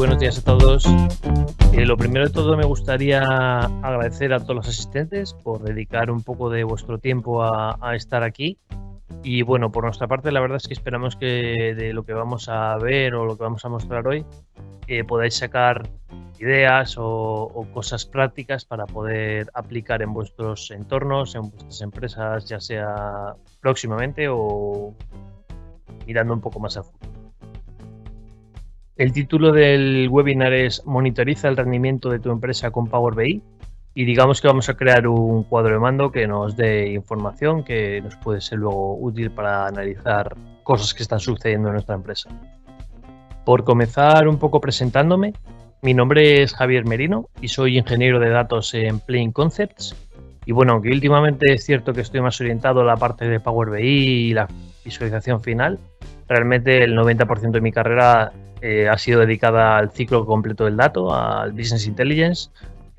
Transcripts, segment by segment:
buenos días a todos. Eh, lo primero de todo me gustaría agradecer a todos los asistentes por dedicar un poco de vuestro tiempo a, estar aquí. Y bueno, por nuestra parte la verdad es que esperamos que de lo que vamos a ver o lo que vamos a mostrar hoy eh, podáis sacar ideas o, o, cosas prácticas para poder aplicar en vuestros entornos, en vuestras empresas, ya sea próximamente o mirando un poco más a futuro. El título del webinar es Monitoriza el rendimiento de tu empresa con Power BI y digamos que vamos a crear un cuadro de mando que nos dé información que nos puede ser luego útil para analizar cosas que están sucediendo en nuestra empresa. Por comenzar un poco presentándome, mi nombre es Javier Merino y soy ingeniero de datos en Plain Concepts. Y bueno, aunque últimamente es cierto que estoy más orientado a la parte de Power BI y la visualización final, realmente el 90% de mi carrera eh, ha sido dedicada al ciclo completo del dato, al Business Intelligence,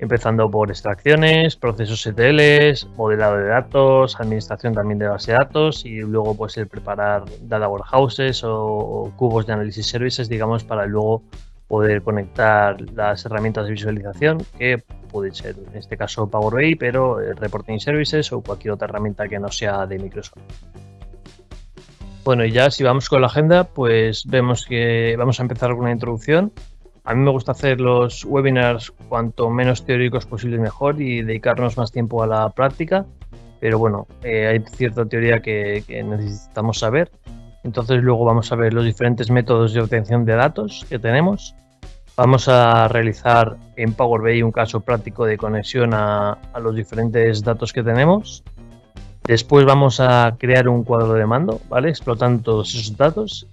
empezando por extracciones, procesos ETLs, modelado de datos, administración también de base de datos y luego pues el preparar data warehouses o, cubos de análisis services, digamos, para luego poder conectar las herramientas de visualización que puede ser en este caso Power BI, pero eh, Reporting Services o cualquier otra herramienta que no sea de Microsoft. Bueno, y ya si vamos con la agenda, pues vemos que vamos a empezar con una introducción. A mí me gusta hacer los webinars cuanto menos teóricos posible mejor y dedicarnos más tiempo a la práctica, pero bueno, eh, hay cierta teoría que, necesitamos saber. Entonces luego vamos a ver los diferentes métodos de obtención de datos que tenemos. Vamos a realizar en Power BI un caso práctico de conexión a los diferentes datos que tenemos Después vamos a crear un cuadro de mando, ¿vale? Explotando todos esos datos.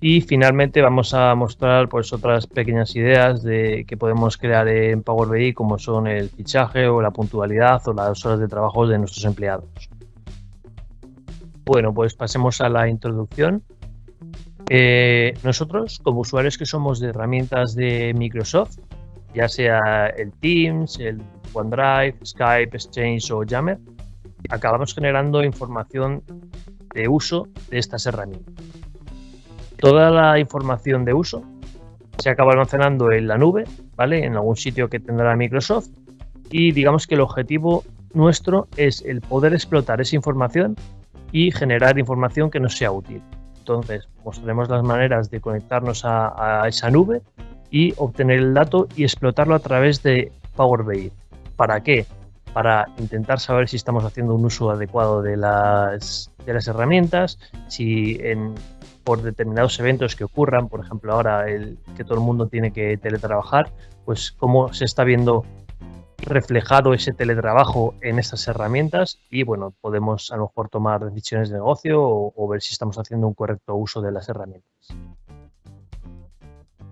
Y finalmente vamos a mostrar pues otras pequeñas ideas de que podemos crear en Power BI como son el fichaje o la puntualidad o las horas de trabajo de nuestros empleados. Bueno, pues pasemos a la introducción. Eh, nosotros, como usuarios que somos de herramientas de Microsoft, ya sea el Teams, el OneDrive, Skype, Exchange o Yammer, acabamos generando información de uso de estas herramientas. Toda la información de uso se acaba almacenando en la nube, ¿vale? En algún sitio que tendrá Microsoft y digamos que el objetivo nuestro es el poder explotar esa información y generar información que nos sea útil. Entonces, mostraremos las maneras de conectarnos a, a esa nube y obtener el dato y explotarlo a través de Power BI. ¿Para qué? Para intentar saber si estamos haciendo un uso adecuado de las, de las herramientas, si por determinados eventos que ocurran, por ejemplo ahora el, que todo el mundo tiene que teletrabajar, pues cómo se está viendo reflejado ese teletrabajo en estas herramientas y bueno, podemos a lo mejor tomar decisiones de negocio o ver si estamos haciendo un correcto uso de las herramientas.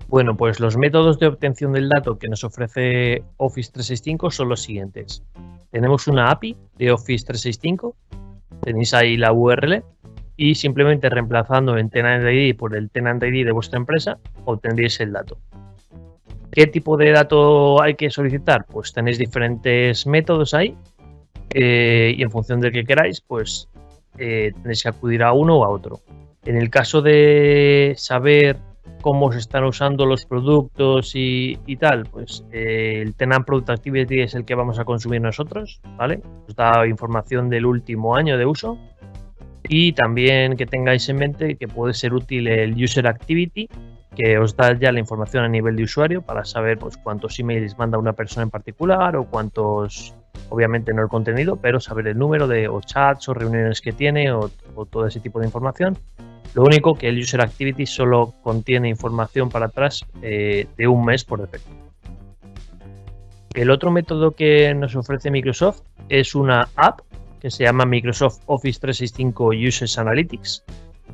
Bueno, pues los métodos de obtención del dato que nos ofrece Office 365 son los siguientes. Tenemos una API de Office 365, tenéis ahí la URL y simplemente reemplazando el Tenant ID por el Tenant ID de vuestra empresa obtendréis el dato. ¿Qué tipo de dato hay que solicitar? Pues tenéis diferentes métodos ahí eh, y en función del que queráis, pues eh, tenéis que acudir a uno o a otro. En el caso de saber cómo se están usando los productos y, tal, pues eh, el Tenant Product Activity es el que vamos a consumir nosotros, ¿vale? Os da información del último año de uso y también que tengáis en mente que puede ser útil el User Activity, que os da ya la información a nivel de usuario para saber pues, cuántos emails manda una persona en particular o cuántos, obviamente no el contenido, pero saber el número de o chats o reuniones que tiene o todo ese tipo de información. Lo único que el User Activity solo contiene información para atrás eh, de un mes por defecto. El otro método que nos ofrece Microsoft es una app que se llama Microsoft Office 365 Users Analytics,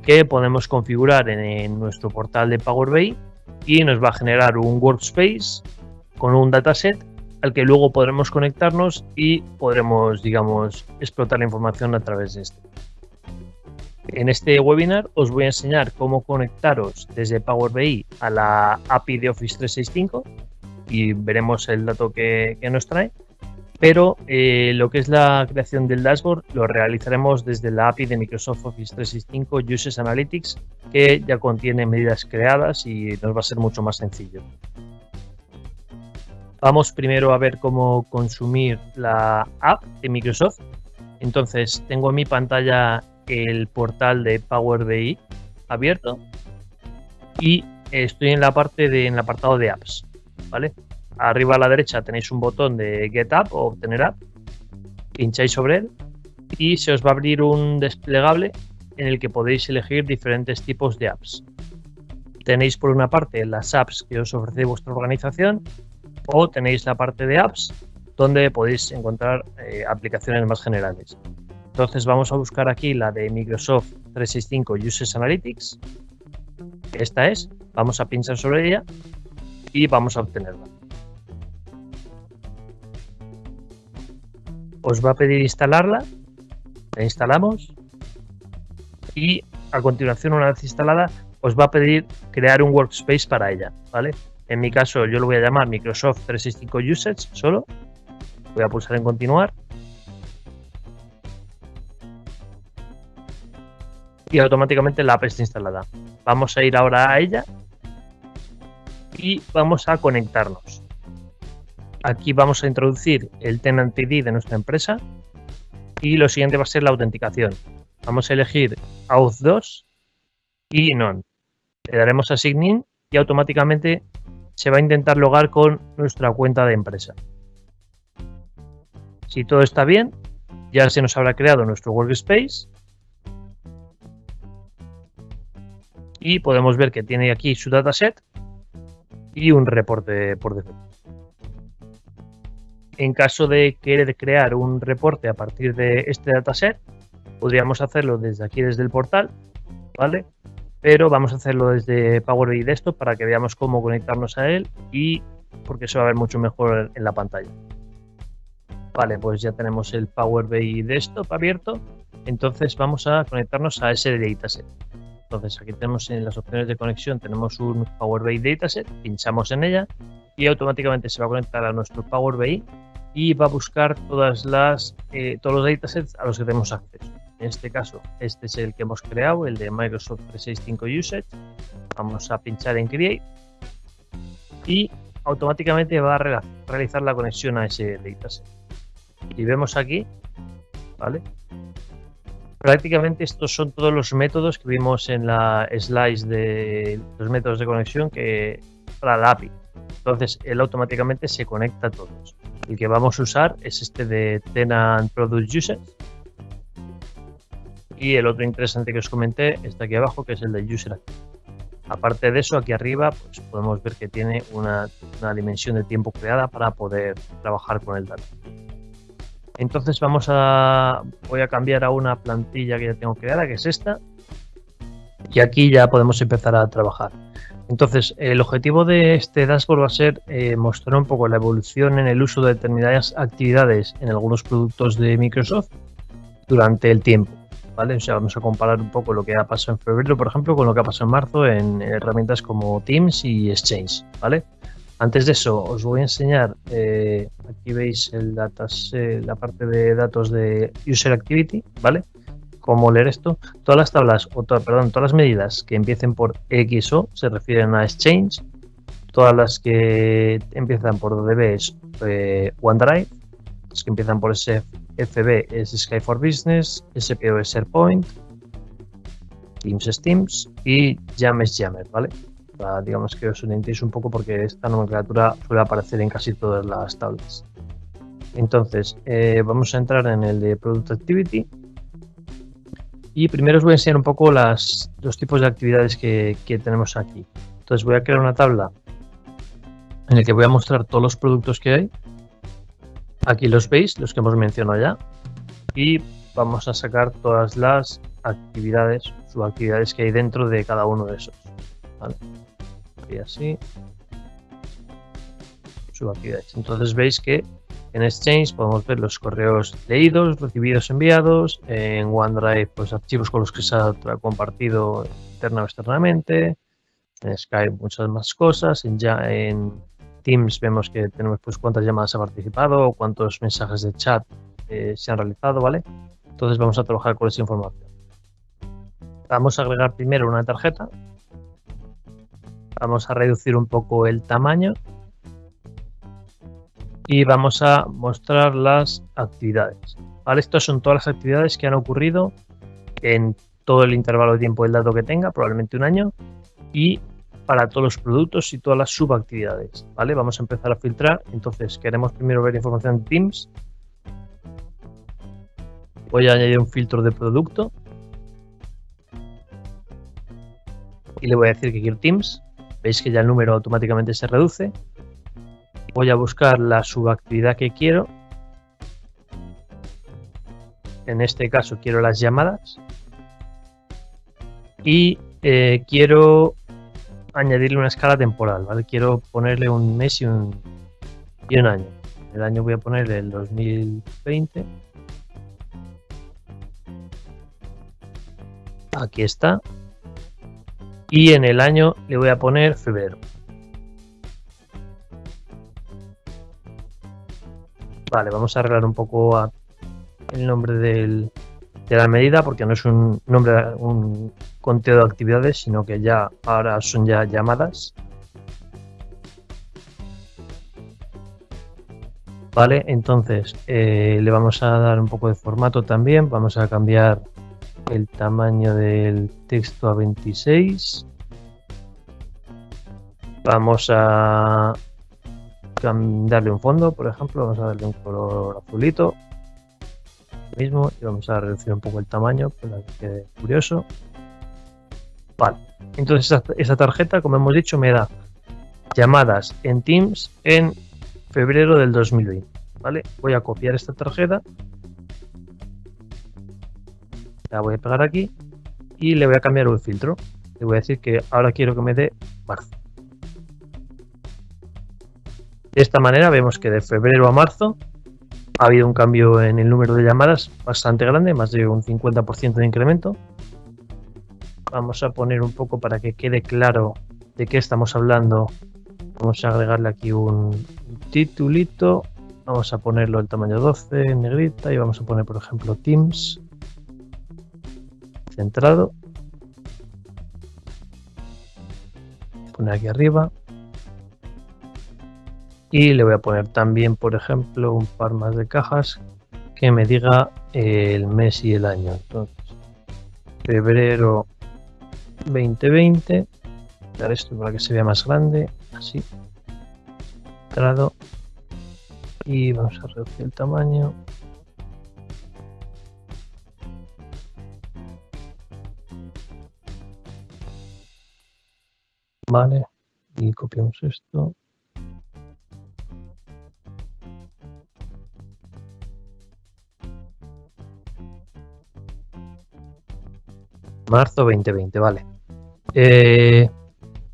que podemos configurar en, nuestro portal de Power BI y nos va a generar un workspace con un dataset al que luego podremos conectarnos y podremos, digamos, explotar la información a través de este. En este webinar os voy a enseñar cómo conectaros desde Power BI a la API de Office 365 y veremos el dato que, nos trae. Pero eh, lo que es la creación del dashboard lo realizaremos desde la API de Microsoft Office 365 Users Analytics, que ya contiene medidas creadas y nos va a ser mucho más sencillo. Vamos primero a ver cómo consumir la app de Microsoft. Entonces, tengo en mi pantalla el portal de Power BI abierto y estoy en la parte de en el apartado de apps, ¿vale? Arriba a la derecha tenéis un botón de Get App o Obtener App. Pincháis sobre él y se os va a abrir un desplegable en el que podéis elegir diferentes tipos de apps. Tenéis por una parte las apps que os ofrece vuestra organización o tenéis la parte de apps donde podéis encontrar eh, aplicaciones más generales. Entonces vamos a buscar aquí la de Microsoft 365 Users Analytics. Esta es. Vamos a pinchar sobre ella y vamos a obtenerla. Os va a pedir instalarla. La instalamos. Y a continuación, una vez instalada, os va a pedir crear un workspace para ella. ¿vale? En mi caso, yo lo voy a llamar Microsoft 365 Usage solo. Voy a pulsar en continuar. Y automáticamente la app está instalada. Vamos a ir ahora a ella y vamos a conectarnos. Aquí vamos a introducir el Tenant ID de nuestra empresa y lo siguiente va a ser la autenticación. Vamos a elegir Auth 2 y None. Le daremos a Sign In y automáticamente se va a intentar logar con nuestra cuenta de empresa. Si todo está bien, ya se nos habrá creado nuestro workspace y podemos ver que tiene aquí su dataset y un reporte por defecto. En caso de querer crear un reporte a partir de este dataset, podríamos hacerlo desde aquí, desde el portal, ¿vale? pero vamos a hacerlo desde Power BI Desktop para que veamos cómo conectarnos a él y porque se va a ver mucho mejor en la pantalla. Vale, pues ya tenemos el Power BI Desktop abierto, entonces vamos a conectarnos a ese dataset. Entonces aquí tenemos en las opciones de conexión, tenemos un Power BI Dataset, pinchamos en ella y automáticamente se va a conectar a nuestro Power BI y va a buscar todas las, eh, todos los datasets a los que tenemos acceso. En este caso, este es el que hemos creado, el de Microsoft 365 Usage. Vamos a pinchar en Create y automáticamente va a realizar la conexión a ese dataset. Y vemos aquí, ¿vale? Prácticamente estos son todos los métodos que vimos en la slice de los métodos de conexión que para la API. Entonces, él automáticamente se conecta a todos. El que vamos a usar es este de Tenant Product Usage y el otro interesante que os comenté está aquí abajo, que es el de User Aparte de eso, aquí arriba pues podemos ver que tiene una, dimensión de tiempo creada para poder trabajar con el dato. Entonces vamos a voy a cambiar a una plantilla que ya tengo creada, que es esta. Y aquí ya podemos empezar a trabajar. Entonces, el objetivo de este dashboard va a ser eh, mostrar un poco la evolución en el uso de determinadas actividades en algunos productos de Microsoft durante el tiempo. ¿vale? O sea, vamos a comparar un poco lo que ha pasado en febrero, por ejemplo, con lo que ha pasado en marzo en herramientas como Teams y Exchange, ¿vale? Antes de eso, os voy a enseñar, eh, aquí veis el la parte de datos de User Activity, ¿vale? Cómo leer esto. Todas las tablas, o perdón, todas las medidas que empiecen por XO se refieren a Exchange. Todas las que empiezan por DB es eh, OneDrive. Las que empiezan por SF FB es Sky for Business, SPO es SharePoint, Teams es Teams y Jam es Jammer, ¿vale? Digamos que os orientéis un poco porque esta nomenclatura suele aparecer en casi todas las tablas. Entonces, eh, vamos a entrar en el de Product Activity y primero os voy a enseñar un poco las, los tipos de actividades que, que tenemos aquí. Entonces voy a crear una tabla en la que voy a mostrar todos los productos que hay Aquí los veis, los que hemos mencionado ya. Y vamos a sacar todas las actividades, subactividades que hay dentro de cada uno de esos. Y así. Subactividades. Entonces veis que en Exchange podemos ver los correos leídos, recibidos, enviados. En OneDrive, pues archivos con los que se ha compartido interna o externamente. En Skype, muchas más cosas. En, ya, en Teams vemos que tenemos pues cuántas llamadas ha participado cuántos mensajes de chat eh, se han realizado, ¿vale? Entonces vamos a trabajar con esa información. Vamos a agregar primero una tarjeta. Vamos a reducir un poco el tamaño. y vamos a mostrar las actividades. ¿vale? Estas son todas las actividades que han ocurrido en todo el intervalo de tiempo del dato que tenga, probablemente un año, y para todos los productos y todas las subactividades. ¿vale? Vamos a empezar a filtrar. Entonces, queremos primero ver información de Teams. Voy a añadir un filtro de producto. Y le voy a decir que quiero Teams. Veis que ya el número automáticamente se reduce. Voy a buscar la subactividad que quiero. En este caso quiero las llamadas. Y eh, quiero añadirle una escala temporal, ¿vale? Quiero ponerle un mes y un, y un año. El año voy a ponerle el 2020. Aquí está. Y en el año le voy a poner febrero. Vale, vamos a arreglar un poco el nombre de la medida porque no es un nombre, un conteo de actividades, sino que ya ahora son ya llamadas. Vale, entonces eh, le vamos a dar un poco de formato también. Vamos a cambiar el tamaño del texto a 26. Vamos a darle un fondo, por ejemplo. Vamos a darle un color azulito mismo y vamos a reducir un poco el tamaño para que quede curioso. Vale, entonces esa, tarjeta, como hemos dicho, me da llamadas en Teams en febrero del 2020. ¿Vale? Voy a copiar esta tarjeta. La voy a pegar aquí y le voy a cambiar un filtro. Le voy a decir que ahora quiero que me dé marzo. De esta manera vemos que de febrero a marzo ha habido un cambio en el número de llamadas bastante grande, más de un 50% de incremento. Vamos a poner un poco para que quede claro de qué estamos hablando. Vamos a agregarle aquí un titulito. Vamos a ponerlo el tamaño 12 en negrita y vamos a poner, por ejemplo, Teams centrado. Poner aquí arriba. Y le voy a poner también por ejemplo un par más de cajas que me diga el mes y el año. Entonces febrero 2020 dar esto para que se vea más grande así entrado y vamos a reducir el tamaño vale y copiamos esto Marzo 2020, vale. Eh,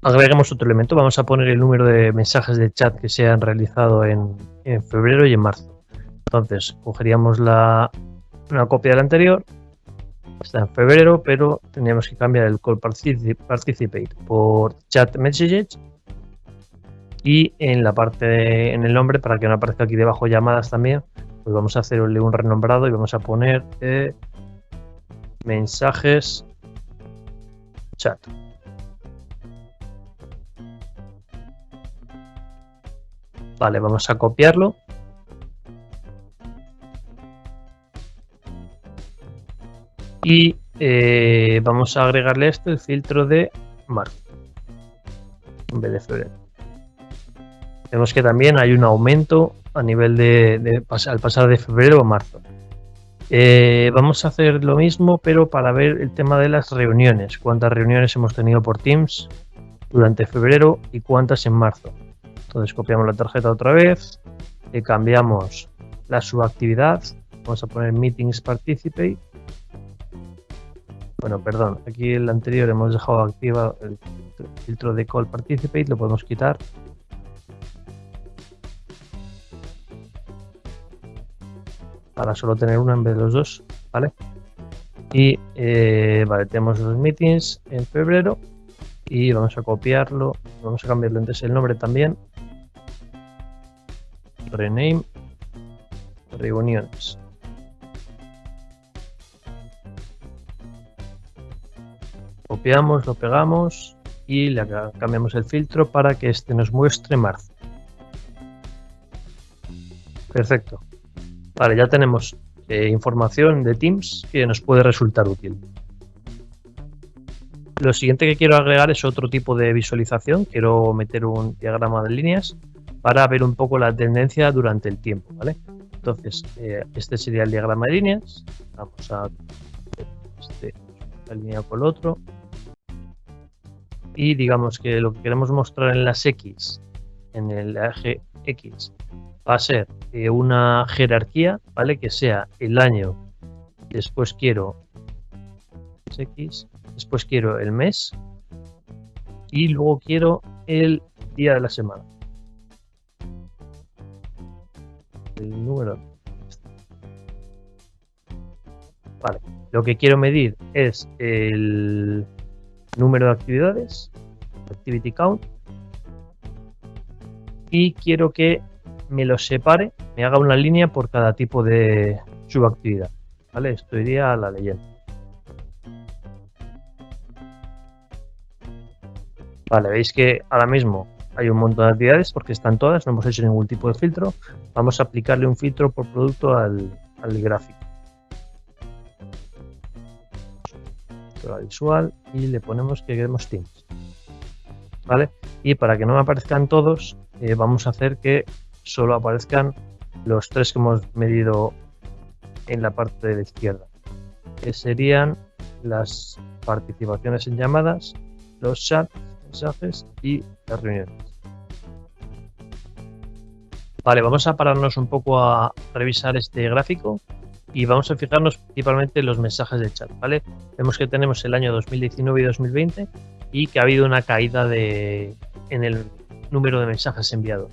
agreguemos otro elemento. Vamos a poner el número de mensajes de chat que se han realizado en, febrero y en marzo. Entonces, cogeríamos la, una copia del anterior. Está en febrero, pero tendríamos que cambiar el call participate por chat messages. Y en la parte, en el nombre, para que no aparezca aquí debajo llamadas también, pues vamos a hacerle un renombrado y vamos a poner eh, mensajes chat. Vale, vamos a copiarlo. Y eh, vamos a agregarle esto el filtro de marzo en vez de febrero. Vemos que también hay un aumento a nivel de, al pasar de febrero a marzo. Eh, vamos a hacer lo mismo, pero para ver el tema de las reuniones. Cuántas reuniones hemos tenido por Teams durante febrero y cuántas en marzo. Entonces copiamos la tarjeta otra vez, le cambiamos la subactividad, vamos a poner Meetings Participate. Bueno, perdón, aquí el anterior hemos dejado activado el filtro de Call Participate, lo podemos quitar para solo tener una en vez de los dos, ¿vale? Y eh, vale, tenemos los meetings en febrero y vamos a copiarlo, vamos a cambiarlo entonces el nombre también. Rename reuniones. Copiamos, lo pegamos y le cambiamos el filtro para que este nos muestre marzo. Perfecto. Vale, ya tenemos eh, información de Teams que nos puede resultar útil. Lo siguiente que quiero agregar es otro tipo de visualización. Quiero meter un diagrama de líneas para ver un poco la tendencia durante el tiempo, ¿vale? Entonces, eh, este sería el diagrama de líneas. Vamos a este alineado con el otro. Y digamos que lo que queremos mostrar en las X, en el eje X, va a ser eh, una jerarquía, ¿vale? Que sea el año, después quiero X, después quiero el mes y luego quiero el día de la semana. El número. Vale, lo que quiero medir es el número de actividades, activity count, y quiero que me lo separe, me haga una línea por cada tipo de subactividad. ¿Vale? Esto iría a la leyenda. Vale, veis que ahora mismo hay un montón de actividades porque están todas, no hemos hecho ningún tipo de filtro. Vamos a aplicarle un filtro por producto al, gráfico. La visual y le ponemos que queremos Teams. ¿Vale? Y para que no me aparezcan todos, eh, vamos a hacer que solo aparezcan los tres que hemos medido en la parte de la izquierda, que serían las participaciones en llamadas, los chats, mensajes y las reuniones. Vale, vamos a pararnos un poco a revisar este gráfico y vamos a fijarnos principalmente en los mensajes de chat, ¿vale? Vemos que tenemos el año 2019 y 2020 y que ha habido una caída de, en el número de mensajes enviados.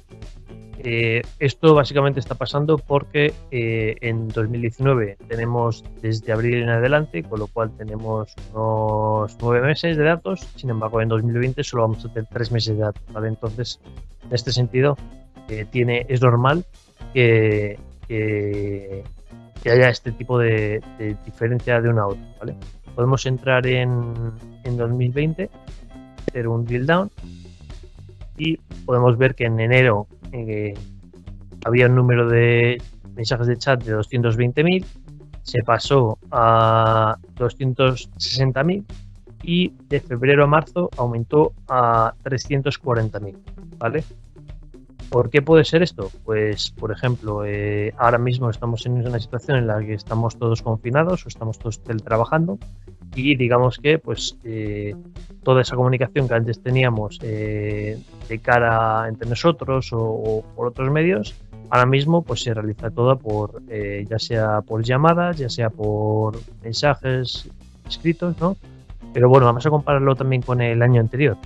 Eh, esto básicamente está pasando porque eh, en 2019 tenemos desde abril en adelante, con lo cual tenemos unos nueve meses de datos. Sin embargo, en 2020 solo vamos a tener tres meses de datos. ¿vale? Entonces, en este sentido, eh, tiene, es normal que, que, haya este tipo de, diferencia de una a otra. ¿vale? Podemos entrar en, en 2020, hacer un drill down y podemos ver que en enero eh, había un número de mensajes de chat de 220.000, se pasó a 260.000 y de febrero a marzo aumentó a 340.000, ¿vale? ¿Por qué puede ser esto? Pues, por ejemplo, eh, ahora mismo estamos en una situación en la que estamos todos confinados o estamos todos teletrabajando y digamos que pues eh, toda esa comunicación que antes teníamos eh, de cara entre nosotros o, por otros medios ahora mismo pues se realiza toda por eh, ya sea por llamadas ya sea por mensajes escritos no pero bueno vamos a compararlo también con el año anterior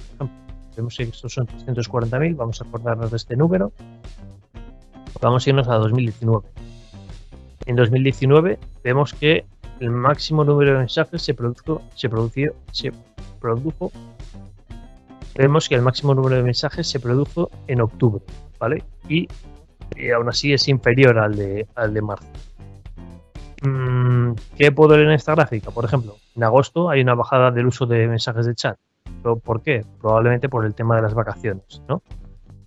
vemos que estos son 340.000 vamos a acordarnos de este número vamos a irnos a 2019 en 2019 vemos que el máximo número de mensajes se produjo, se produjo, se produjo. Vemos que el máximo número de mensajes se produjo en octubre, ¿vale? Y, aún así es inferior al de, al de marzo. Mm, ¿Qué puedo ver en esta gráfica? Por ejemplo, en agosto hay una bajada del uso de mensajes de chat. ¿Por qué? Probablemente por el tema de las vacaciones, ¿no?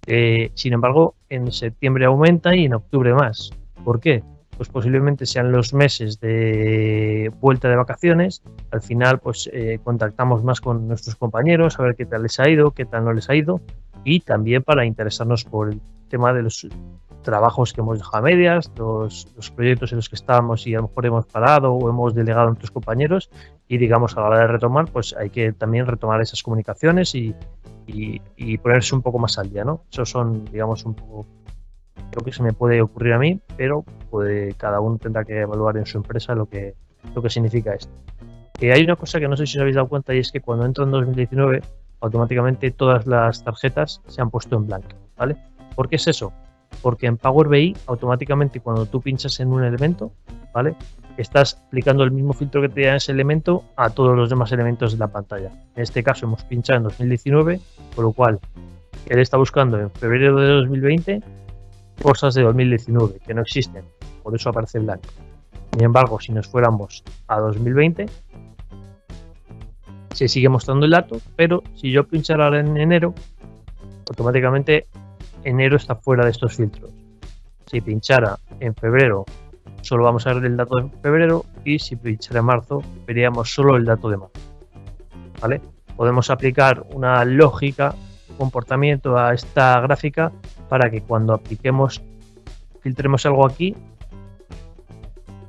Eh, sin embargo, en septiembre aumenta y en octubre más. ¿Por qué? pues posiblemente sean los meses de vuelta de vacaciones. Al final, pues eh, contactamos más con nuestros compañeros, a ver qué tal les ha ido, qué tal no les ha ido, y también para interesarnos por el tema de los trabajos que hemos dejado a medias, los, proyectos en los que estábamos y a lo mejor hemos parado o hemos delegado a nuestros compañeros y digamos a la hora de retomar pues hay que también retomar esas comunicaciones y, y, y ponerse un poco más al día, ¿no? Esos son digamos un poco lo que se me puede ocurrir a mí, pero puede, cada uno tendrá que evaluar en su empresa lo que, lo que significa esto. Eh, hay una cosa que no sé si os habéis dado cuenta y es que cuando entro en 2019, automáticamente todas las tarjetas se han puesto en blanco, ¿vale? ¿Por qué es eso? Porque en Power BI, automáticamente cuando tú pinchas en un elemento, ¿vale? Estás aplicando el mismo filtro que te da ese elemento a todos los demás elementos de la pantalla. En este caso hemos pinchado en 2019, por lo cual él está buscando en febrero de 2020 cosas de 2019 que no existen, por eso aparece blanco. Sin embargo, si nos fuéramos a 2020, se sigue mostrando el dato, pero si yo pinchara en enero, automáticamente enero está fuera de estos filtros. Si pinchara en febrero, solo vamos a ver el dato de febrero y si pinchara en marzo, veríamos solo el dato de marzo. ¿Vale? Podemos aplicar una lógica, comportamiento a esta gráfica para que cuando apliquemos, filtremos algo aquí,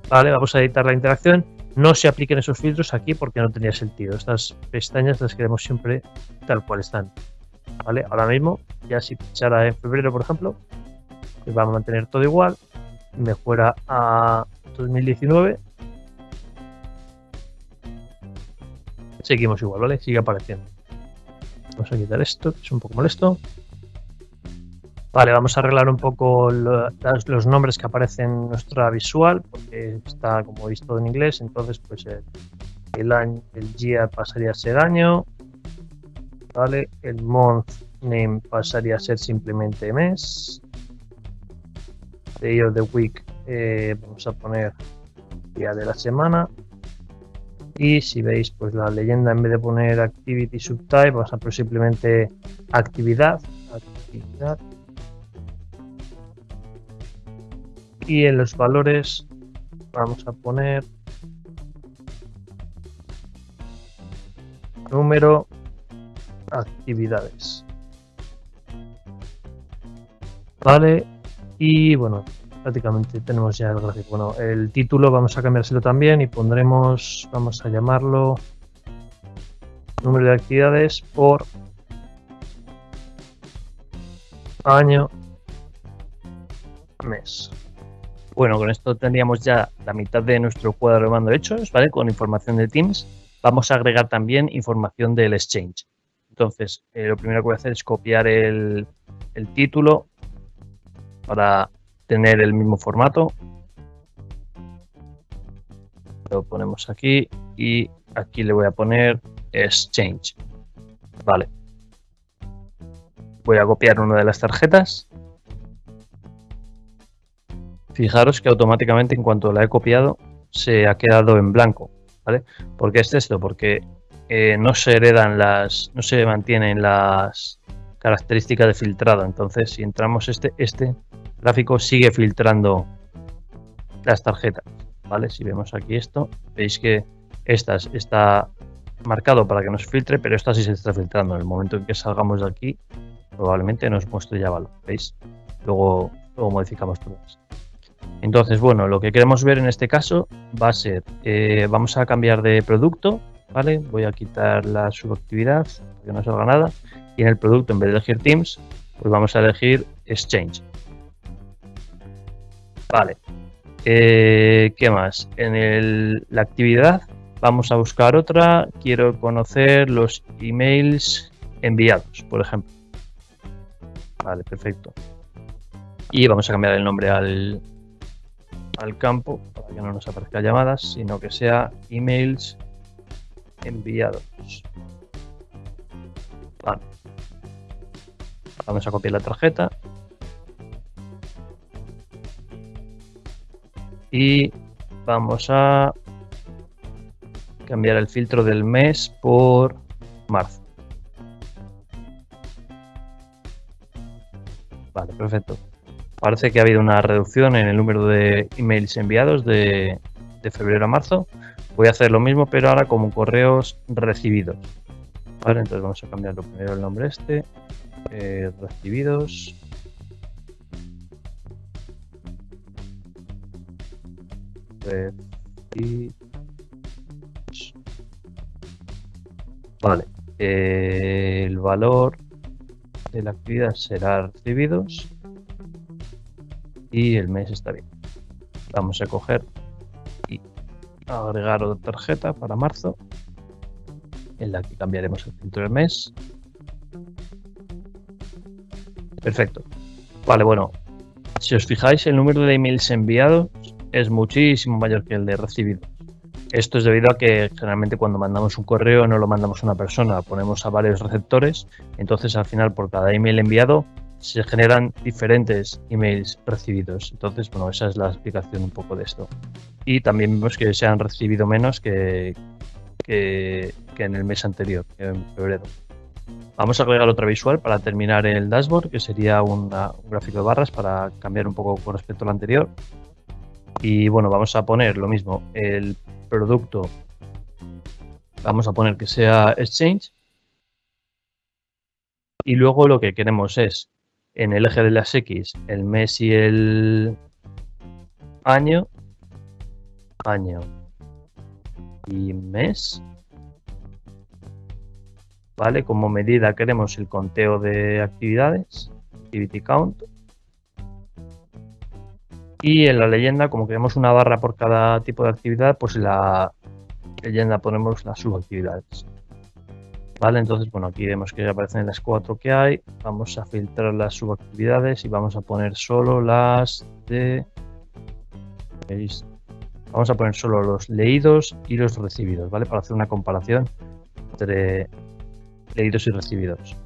¿vale? Vamos a editar la interacción no se apliquen esos filtros aquí porque no tenía sentido. Estas pestañas las queremos siempre tal cual están. ¿Vale? Ahora mismo, ya si pinchara en febrero, por ejemplo, pues va a mantener todo igual. Me fuera a 2019. Seguimos igual, ¿vale? Sigue apareciendo. Vamos a quitar esto, que es un poco molesto. Vale, vamos a arreglar un poco los nombres que aparecen en nuestra visual, porque está como visto en inglés, entonces pues el, año, el year pasaría a ser año, vale, el month name pasaría a ser simplemente mes, day of the week eh, vamos a poner día de la semana, y si veis pues la leyenda en vez de poner activity subtype vamos a poner simplemente actividad, actividad. Y en los valores vamos a poner número actividades vale y bueno prácticamente tenemos ya el gráfico bueno el título vamos a cambiárselo también y pondremos vamos a llamarlo número de actividades por año mes bueno, con esto tendríamos ya la mitad de nuestro cuadro de mando hechos, ¿vale? Con información de Teams. Vamos a agregar también información del Exchange. Entonces, eh, lo primero que voy a hacer es copiar el, el título para tener el mismo formato. Lo ponemos aquí y aquí le voy a poner Exchange. Vale. Voy a copiar una de las tarjetas Fijaros que automáticamente en cuanto la he copiado se ha quedado en blanco. ¿vale? ¿Por qué es esto? Porque eh, no se heredan las, no se mantienen las características de filtrado. Entonces, si entramos este, este gráfico sigue filtrando las tarjetas. ¿vale? Si vemos aquí esto, veis que esta está marcado para que nos filtre, pero esta sí se está filtrando. En el momento en que salgamos de aquí, probablemente nos muestre ya valor. ¿Veis? Luego, luego modificamos todo esto. Entonces, bueno, lo que queremos ver en este caso va a ser, eh, vamos a cambiar de producto, ¿vale? Voy a quitar la subactividad, que no salga nada. Y en el producto, en vez de elegir Teams, pues vamos a elegir Exchange. Vale. Eh, ¿Qué más? En la actividad vamos a buscar otra. Quiero conocer los emails enviados, por ejemplo. Vale, perfecto. Y vamos a cambiar el nombre al, al campo para que no nos aparezca llamadas, sino que sea emails enviados. Vamos a copiar la tarjeta. Y vamos a cambiar el filtro del mes por marzo. Vale, perfecto. Parece que ha habido una reducción en el número de emails enviados de, febrero a marzo. Voy a hacer lo mismo, pero ahora como correos recibidos. Vale, entonces vamos a cambiar primero el nombre este. Eh, recibidos. Vale. Eh, el valor de la actividad será recibidos y el mes está bien. Vamos a coger agregar otra tarjeta para marzo en la que cambiaremos el filtro del mes. Perfecto. Vale, bueno, si os fijáis, el número de emails enviados es muchísimo mayor que el de recibidos. Esto es debido a que generalmente cuando mandamos un correo no lo mandamos a una persona, ponemos a varios receptores, entonces al final por cada email enviado se generan diferentes emails recibidos. Entonces, bueno, esa es la explicación un poco de esto. Y también vemos que se han recibido menos que, que, en el mes anterior, en febrero. Vamos a agregar otra visual para terminar el dashboard, que sería un gráfico de barras para cambiar un poco con respecto al anterior. Y bueno, vamos a poner lo mismo, el producto, vamos a poner que sea Exchange. Y luego lo que queremos es, en el eje de las X, el mes y el año, año y mes. ¿Vale? Como medida queremos el conteo de actividades, activity count. Y en la leyenda, como queremos una barra por cada tipo de actividad, pues en la leyenda ponemos las subactividades. Vale, entonces, bueno, aquí vemos que aparecen las cuatro que hay. Vamos a filtrar las subactividades y vamos a poner solo las de... Vamos a poner solo los leídos y los recibidos, ¿vale? Para hacer una comparación entre leídos y recibidos.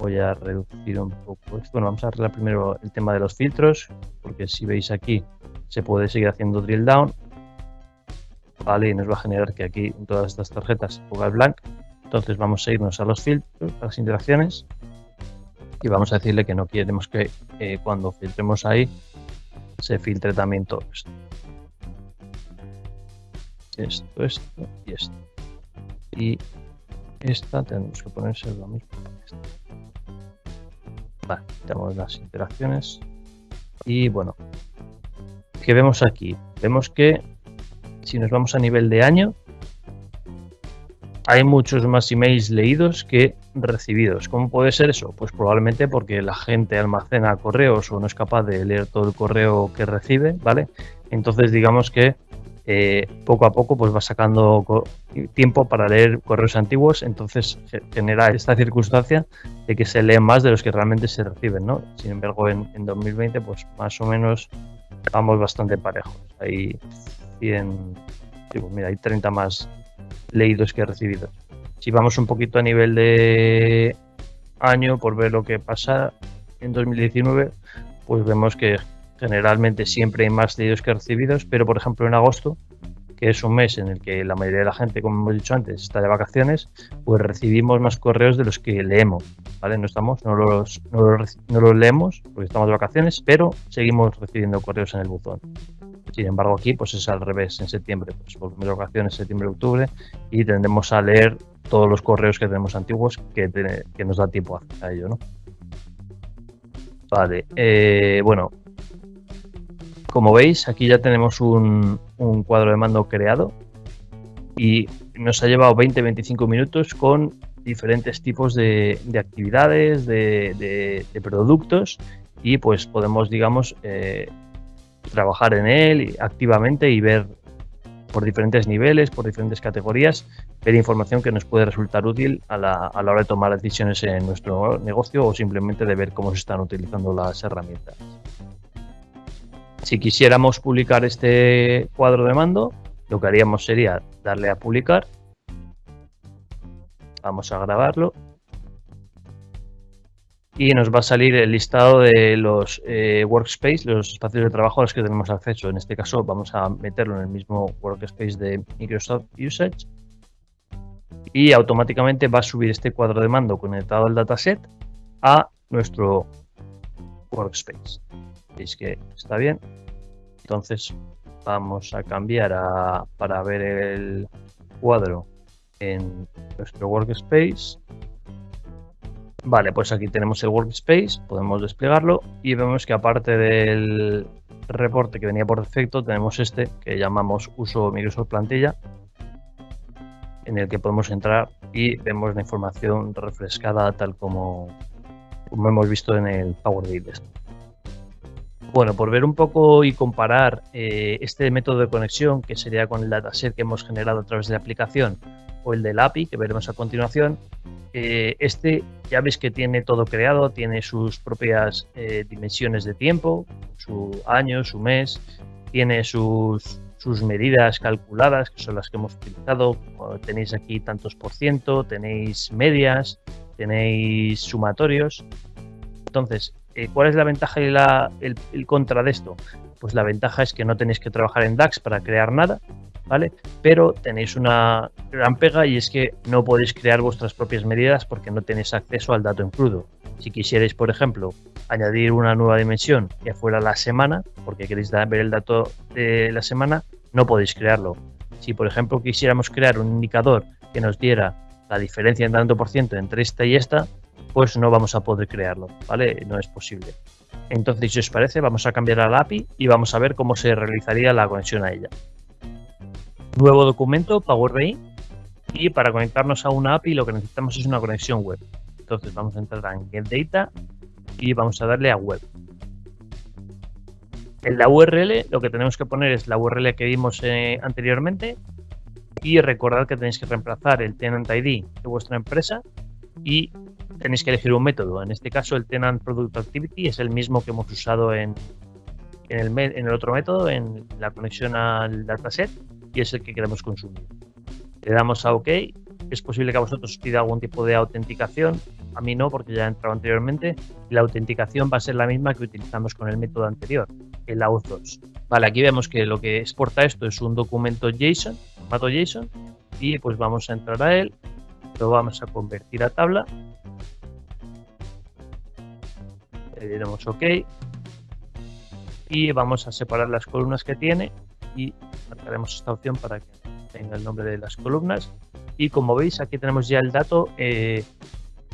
Voy a reducir un poco esto. Bueno, vamos a arreglar primero el tema de los filtros, porque si veis aquí se puede seguir haciendo drill down. Vale, y nos va a generar que aquí en todas estas tarjetas ponga el blank. Entonces vamos a irnos a los filtros, a las interacciones, y vamos a decirle que no queremos que eh, cuando filtremos ahí se filtre también todo esto. Esto, esto y esto. Y esta tenemos que ponerse lo mismo. Vale, tenemos las interacciones. Y bueno, ¿qué vemos aquí? Vemos que si nos vamos a nivel de año, hay muchos más emails leídos que recibidos. ¿Cómo puede ser eso? Pues probablemente porque la gente almacena correos o no es capaz de leer todo el correo que recibe, ¿vale? Entonces digamos que eh, poco a poco pues va sacando tiempo para leer correos antiguos, entonces genera esta circunstancia de que se leen más de los que realmente se reciben, ¿no? Sin embargo, en, 2020 pues más o menos vamos bastante parejos. Hay 100, pues mira, hay 30 más leídos que recibidos. Si vamos un poquito a nivel de año por ver lo que pasa en 2019, pues vemos que generalmente siempre hay más leídos que recibidos, pero por ejemplo en agosto, que es un mes en el que la mayoría de la gente, como hemos dicho antes, está de vacaciones, pues recibimos más correos de los que leemos, ¿vale? No estamos, no los, no los leemos porque estamos de vacaciones, pero seguimos recibiendo correos en el buzón. Sin embargo, aquí pues es al revés, en septiembre, pues volvemos de vacaciones, septiembre, octubre, y tendremos a leer todos los correos que tenemos antiguos que, que nos da tiempo a, ello, ¿no? Vale, eh, bueno, como veis, aquí ya tenemos un, cuadro de mando creado y nos ha llevado 20-25 minutos con diferentes tipos de, actividades, de, productos y pues podemos, digamos, eh, trabajar en él activamente y ver por diferentes niveles, por diferentes categorías, ver información que nos puede resultar útil a la, a la hora de tomar decisiones en nuestro negocio o simplemente de ver cómo se están utilizando las herramientas. Si quisiéramos publicar este cuadro de mando, lo que haríamos sería darle a publicar. Vamos a grabarlo. Y nos va a salir el listado de los eh, workspace, los espacios de trabajo a los que tenemos acceso. En este caso vamos a meterlo en el mismo workspace de Microsoft Usage. Y automáticamente va a subir este cuadro de mando conectado al dataset a nuestro workspace. Veis que está bien. Entonces vamos a cambiar para ver el cuadro en nuestro workspace. Vale, pues aquí tenemos el workspace, podemos desplegarlo y vemos que aparte del reporte que venía por defecto, tenemos este que llamamos uso Microsoft plantilla, en el que podemos entrar y vemos la información refrescada tal como, hemos visto en el Power BI. Bueno, por ver un poco y comparar eh, este método de conexión, que sería con el dataset que hemos generado a través de la aplicación, o el del API, que veremos a continuación, eh, este ya veis que tiene todo creado, tiene sus propias eh, dimensiones de tiempo, su año, su mes, tiene sus, sus medidas calculadas, que son las que hemos utilizado. Tenéis aquí tantos por ciento, tenéis medias, tenéis sumatorios. Entonces, eh, ¿Cuál es la ventaja y la, el, contra de esto? Pues la ventaja es que no tenéis que trabajar en DAX para crear nada, ¿vale? Pero tenéis una gran pega y es que no podéis crear vuestras propias medidas porque no tenéis acceso al dato en crudo. Si quisierais, por ejemplo, añadir una nueva dimensión que fuera la semana, porque queréis ver el dato de la semana, no podéis crearlo. Si, por ejemplo, quisiéramos crear un indicador que nos diera la diferencia en tanto por ciento entre esta y esta, pues no vamos a poder crearlo, ¿vale? No es posible. Entonces, si os parece, vamos a cambiar a la API y vamos a ver cómo se realizaría la conexión a ella. Nuevo documento, Power BI. Y para conectarnos a una API lo que necesitamos es una conexión web. Entonces vamos a entrar en Get Data y vamos a darle a Web. En la URL lo que tenemos que poner es la URL que vimos eh, anteriormente y recordad que tenéis que reemplazar el tenant ID de vuestra empresa y tenéis que elegir un método. En este caso el tenant product activity es el mismo que hemos usado en, el otro método, en la conexión al dataset y es el que queremos consumir. Le damos a OK. Es posible que a vosotros os pida algún tipo de autenticación. A mí no, porque ya he entrado anteriormente. La autenticación va a ser la misma que utilizamos con el método anterior el auth2. Vale, aquí vemos que lo que exporta esto es un documento JSON, formato JSON, y pues vamos a entrar a él, lo vamos a convertir a tabla, le diremos OK, y vamos a separar las columnas que tiene y marcaremos esta opción para que tenga el nombre de las columnas. Y como veis, aquí tenemos ya el dato. Eh,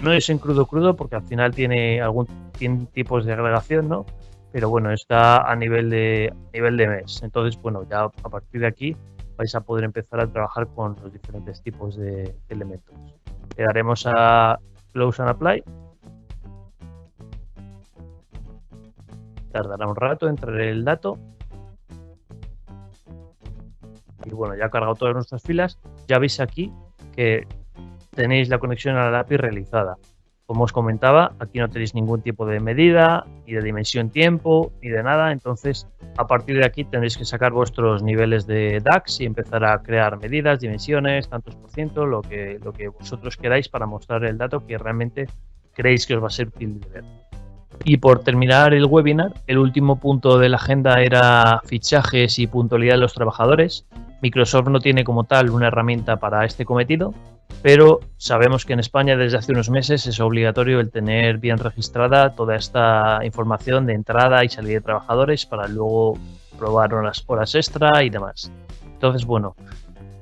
no es en crudo crudo porque al final tiene algún tiene tipos de agregación, ¿no? pero bueno, está a nivel de, nivel de mes. Entonces, bueno, ya a partir de aquí vais a poder empezar a trabajar con los diferentes tipos de elementos. Le daremos a Close and Apply. Tardará un rato en traer el dato. Y bueno, ya ha cargado todas nuestras filas. Ya veis aquí que tenéis la conexión a la API realizada. Como os comentaba, aquí no tenéis ningún tipo de medida, ni de dimensión tiempo, ni de nada. Entonces, a partir de aquí tendréis que sacar vuestros niveles de DAX y empezar a crear medidas, dimensiones, tantos por ciento, lo que, lo que vosotros queráis para mostrar el dato que realmente creéis que os va a ser útil de ver. Y por terminar el webinar, el último punto de la agenda era fichajes y puntualidad de los trabajadores. Microsoft no tiene como tal una herramienta para este cometido, pero sabemos que en España desde hace unos meses es obligatorio el tener bien registrada toda esta información de entrada y salida de trabajadores para luego probar unas horas extra y demás. Entonces, bueno,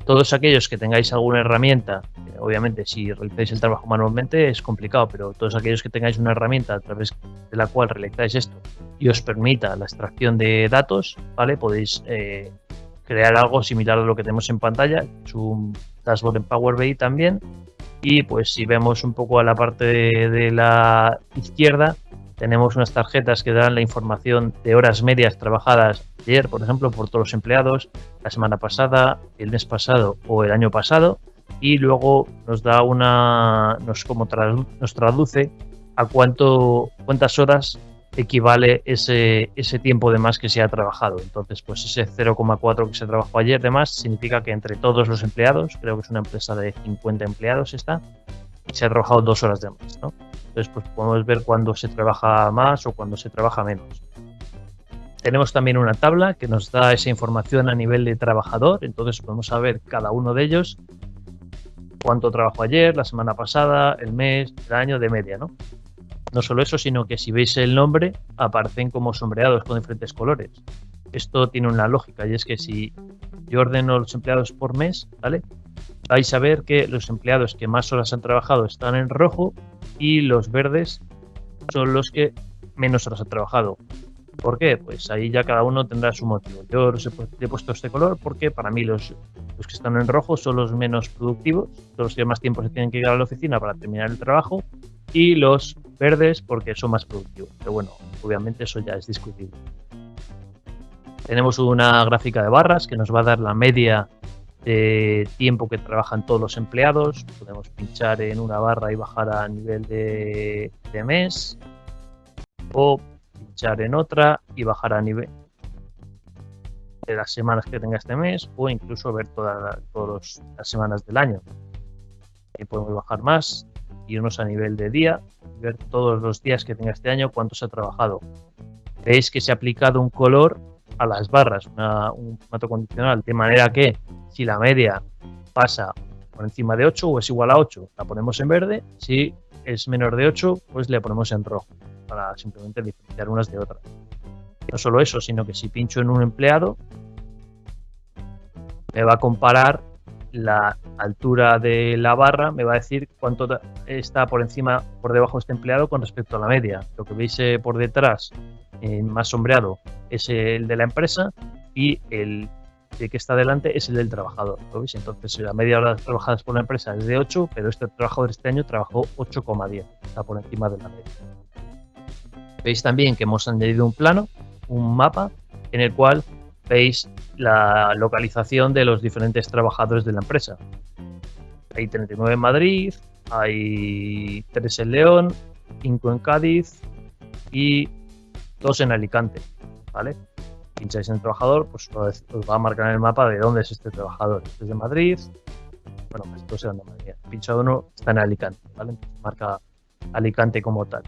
todos aquellos que tengáis alguna herramienta, obviamente si realizáis el trabajo manualmente es complicado, pero todos aquellos que tengáis una herramienta a través de la cual realizáis esto y os permita la extracción de datos, ¿vale? Podéis eh, crear algo similar a lo que tenemos en pantalla, es un dashboard en Power BI también. Y pues si vemos un poco a la parte de, la izquierda, tenemos unas tarjetas que dan la información de horas medias trabajadas ayer, por ejemplo, por todos los empleados, la semana pasada, el mes pasado o el año pasado. Y luego nos da una, nos como nos traduce a cuánto, cuántas horas equivale ese, ese tiempo de más que se ha trabajado. Entonces, pues ese 0,4 que se trabajó ayer de más significa que entre todos los empleados, creo que es una empresa de 50 empleados esta, se ha trabajado dos horas de más. ¿no? Entonces, pues podemos ver cuándo se trabaja más o cuándo se trabaja menos. Tenemos también una tabla que nos da esa información a nivel de trabajador, entonces podemos saber cada uno de ellos cuánto trabajó ayer, la semana pasada, el mes, el año de media, ¿no? No solo eso, sino que si veis el nombre, aparecen como sombreados con diferentes colores. Esto tiene una lógica y es que si yo ordeno los empleados por mes, ¿vale? Vais a ver que los empleados que más horas han trabajado están en rojo y los verdes son los que menos horas han trabajado. ¿Por qué? Pues ahí ya cada uno tendrá su motivo. Yo los he, puesto este color porque para mí los, los que están en rojo son los menos productivos, los que más tiempo se tienen que ir a la oficina para terminar el trabajo y los verdes porque son más productivos. Pero bueno, obviamente eso ya es discutible. Tenemos una gráfica de barras que nos va a dar la media de tiempo que trabajan todos los empleados. Podemos pinchar en una barra y bajar a nivel de, mes. O pinchar en otra y bajar a nivel de las semanas que tenga este mes o incluso ver todas las semanas del año. Ahí podemos bajar más irnos a nivel de día, ver todos los días que tenga este año cuánto se ha trabajado. Veis que se ha aplicado un color a las barras un formato condicional, de manera que si la media pasa por encima de 8 o es igual a 8, la ponemos en verde, si es menor de 8, pues le ponemos en rojo, para simplemente diferenciar unas de otras. No solo eso, sino que si pincho en un empleado, me va a comparar la altura de la barra, me va a decir cuánto está por encima, por debajo de este empleado con respecto a la media. Lo que veis eh, por detrás, más sombreado, es el de la empresa y el que está delante es el del trabajador. Entonces, la media hora trabajadas por la empresa es de 8, pero este trabajador este año trabajó 8,10, está por encima de la media. Veis también que hemos añadido un plano, un mapa, en el cual veis la localización de los diferentes trabajadores de la empresa. Hay 39 en Madrid, hay 3 en León, 5 en Cádiz y 2 en Alicante. ¿vale? Pincháis en trabajador, pues os va a marcar en el mapa de dónde es este trabajador. Este es de Madrid, bueno, pues eran de Madrid. Pinchado uno está en Alicante, ¿vale? marca Alicante como tal.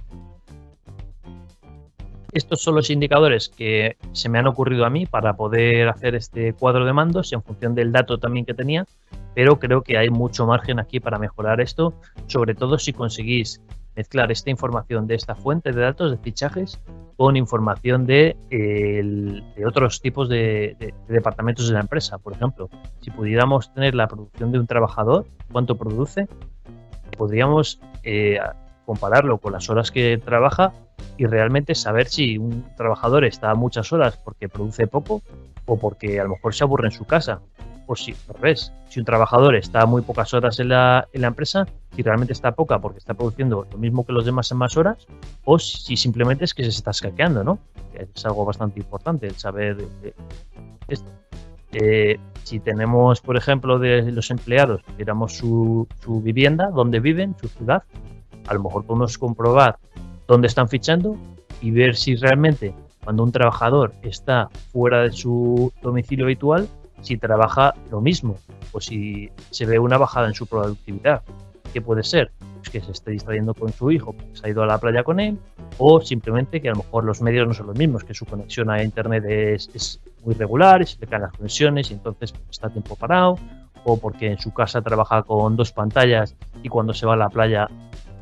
Estos son los indicadores que se me han ocurrido a mí para poder hacer este cuadro de mandos en función del dato también que tenía, pero creo que hay mucho margen aquí para mejorar esto, sobre todo si conseguís mezclar esta información de esta fuente de datos de fichajes con información de, otros tipos de, departamentos de la empresa. Por ejemplo, si pudiéramos tener la producción de un trabajador, cuánto produce, podríamos eh, compararlo con las horas que trabaja y realmente saber si un trabajador está muchas horas porque produce poco o porque a lo mejor se aburre en su casa. O si, al revés, si un trabajador está muy pocas horas en la, en la empresa, si realmente está poca porque está produciendo lo mismo que los demás en más horas, o si simplemente es que se está escaqueando, ¿no? Es algo bastante importante el saber esto. Eh, si tenemos, por ejemplo, de los empleados, miramos su, su vivienda, dónde viven, su ciudad, a lo mejor podemos comprobar dónde están fichando y ver si realmente cuando un trabajador está fuera de su domicilio habitual, si trabaja lo mismo o si se ve una bajada en su productividad. ¿Qué puede ser? Pues que se esté distrayendo con su hijo, porque se ha ido a la playa con él, o simplemente que a lo mejor los medios no son los mismos, que su conexión a internet es, muy regular, se le caen las conexiones y entonces pues, está tiempo parado, o porque en su casa trabaja con dos pantallas y cuando se va a la playa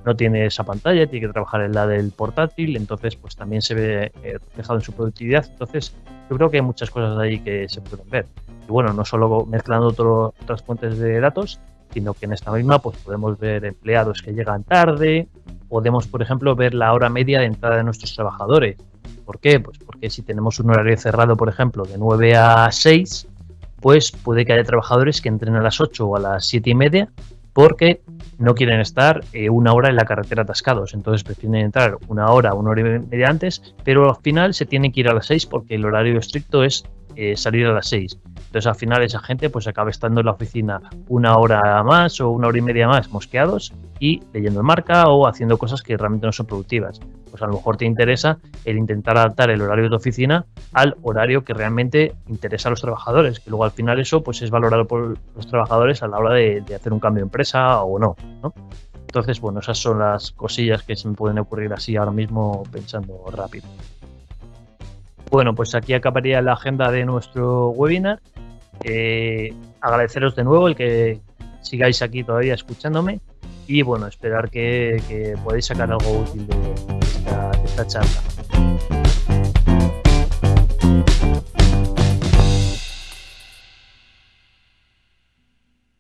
no tiene esa pantalla, tiene que trabajar en la del portátil, entonces pues también se ve eh, reflejado en su productividad. Entonces yo creo que hay muchas cosas ahí que se pueden ver. Y bueno, no solo mezclando otras fuentes de datos, sino que en esta misma pues podemos ver empleados que llegan tarde, podemos por ejemplo ver la hora media de entrada de nuestros trabajadores. ¿Por qué? Pues porque si tenemos un horario cerrado, por ejemplo, de 9 a 6, pues puede que haya trabajadores que entren a las 8 o a las 7 y media porque no quieren estar eh, una hora en la carretera atascados, entonces prefieren entrar una hora, una hora y media antes, pero al final se tienen que ir a las 6 porque el horario estricto es eh, salir a las 6. Entonces al final esa gente pues acaba estando en la oficina una hora más o una hora y media más mosqueados y leyendo el marca o haciendo cosas que realmente no son productivas. Pues a lo mejor te interesa el intentar adaptar el horario de oficina al horario que realmente interesa a los trabajadores, que luego al final eso pues es valorado por los trabajadores a la hora de, hacer un cambio de empresa o no, ¿no? Entonces, bueno, esas son las cosillas que se me pueden ocurrir así ahora mismo pensando rápido. Bueno, pues aquí acabaría la agenda de nuestro webinar. Eh, agradeceros de nuevo el que sigáis aquí todavía escuchándome y bueno, esperar que, podáis sacar algo útil de esta charla.